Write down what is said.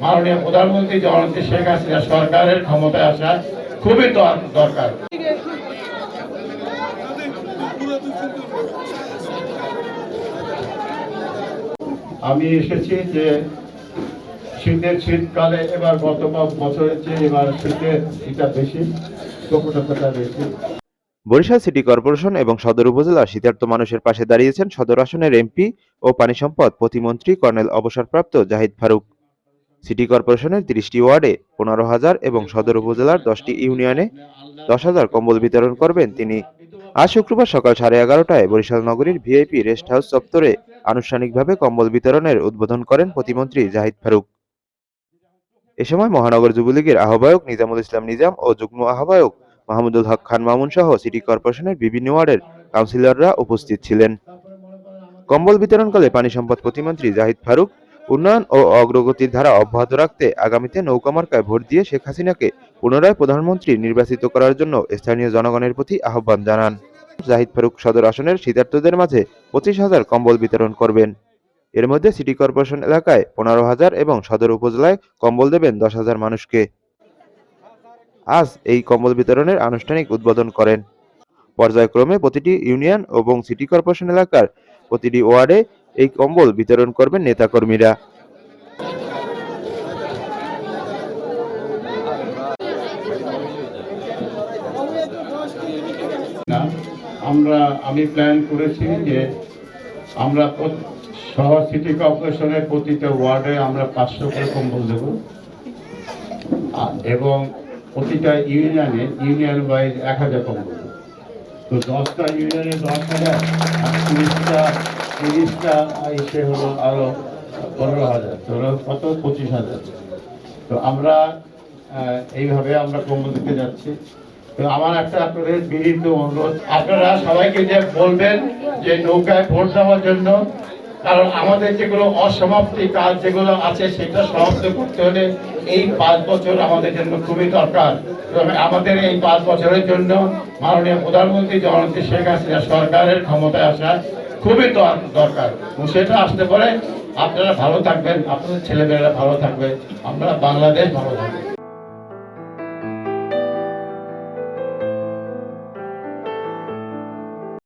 মাননীয় প্রধানমন্ত্রী জননেত্রী শেখ হাসিনা সরকারের ক্ষমতায় আসা খুবই দরকার। আমি এসেছি যে শীতের শীতকালে এবার গত বছরের চেয়ে এবার শীতের এটা বেশি প্রকটতা বেশি। বরিশাল সিটি কর্পোরেশন এবং সদর উপজেলার শীতার্থ মানুষের পাশে দাঁড়িয়েছেন সদর আসনের এমপি ও পানি সম্পদ প্রতিমন্ত্রী কর্নেল অবসরপ্রাপ্ত জাহিদ ফারুক। সিটি কর্পোরেশনের তিরিশটি ওয়ার্ডে পনেরো হাজার এবং সদর উপজেলার দশটি ইউনিয়নে দশ হাজার কম্বল বিতরণ করবেন তিনি। আজ শুক্রবার সকাল সাড়ে এগারোটায় বরিশাল নগরীর ভিআইপি রেস্ট হাউস চত্বরে আনুষ্ঠানিকভাবে কম্বল বিতরণের উদ্বোধন করেন প্রতিমন্ত্রী জাহিদ ফারুক। এ সময় মহানগর যুবলীগের আহ্বায়ক নিজামুল ইসলাম নিজাম ও যুগ্ম আহ্বায়ক মাহমুদুল হক খান মামুন সহ সিটি কর্পোরেশনের বিভিন্ন ওয়ার্ডের কাউন্সিলররা উপস্থিত ছিলেন। কম্বল বিতরণকালে পানি সম্পদ প্রতিমন্ত্রী জাহিদ ফারুক উন্নয়ন ও অগ্রগতির ধারা অব্যাহত রাখতে আগামীতে নৌকা মার্কায় ভোট দিয়ে শেখ হাসিনাকে পুনরায় প্রধানমন্ত্রী নির্বাচিত করার জন্য স্থানীয় জনগণের প্রতি আহ্বান জানান। জাহিদ ফারুক সদর আসনের শীতার্তদের মাঝে পঁচিশ হাজার কম্বল বিতরণ করবেন। এর মধ্যে সিটি কর্পোরেশন এলাকায় পনেরো হাজার এবং সদর উপজেলায় কম্বল দেবেন দশ হাজার মানুষকে। আজ এই কম্বল বিতরণের আনুষ্ঠানিক উদ্বোধন করেন। পর্যায়ক্রমে প্রতিটি ইউনিয়ন এবং সিটি কর্পোরেশন এলাকার প্রতিটি ওয়ার্ডে এই কম্বল বিতরণ করবেন নেতাকর্মীরা আমরা, আমি প্ল্যান করেছি যে আমরা শহর সিটি কর্পোরেশনের প্রতিটা ওয়ার্ডে আমরা পাঁচশো করে কম্বল দেব এবং প্রতিটা ইউনিয়নে, ইউনিয়ন ওয়াইজ এক হাজার কম্বল। তো দশটা ইউনিয়নে দশ হাজার, আর তিরিশটা এসে হলো আরও পনেরো হাজার তো কত? পঁচিশ হাজার। তো আমরা এইভাবে আমরা কম্বল দিতে যাচ্ছি। তো আমার একটা আপনাদের বিনীত অনুরোধ, আপনারা সবাইকে যে বলবেন যে নৌকায় ভোট দেওয়ার জন্য, কারণ আমাদের যেগুলো অসমাপ্তি কাজ যেগুলো আছে, সেটা সমাপ্ত করতে হলে এই পাঁচ বছর আমাদের জন্য খুবই দরকার। আমাদের এই পাঁচ বছরের জন্য মাননীয় প্রধানমন্ত্রী জননেত্রী শেখ হাসিনা সরকারের ক্ষমতায় আসা খুবই দর- দরকার। সেটা আসতে পারে আপনারা ভালো থাকবেন, আপনাদের ছেলেমেয়েরা ভালো থাকবে, আমরা বাংলাদেশ ভালো থাকবে।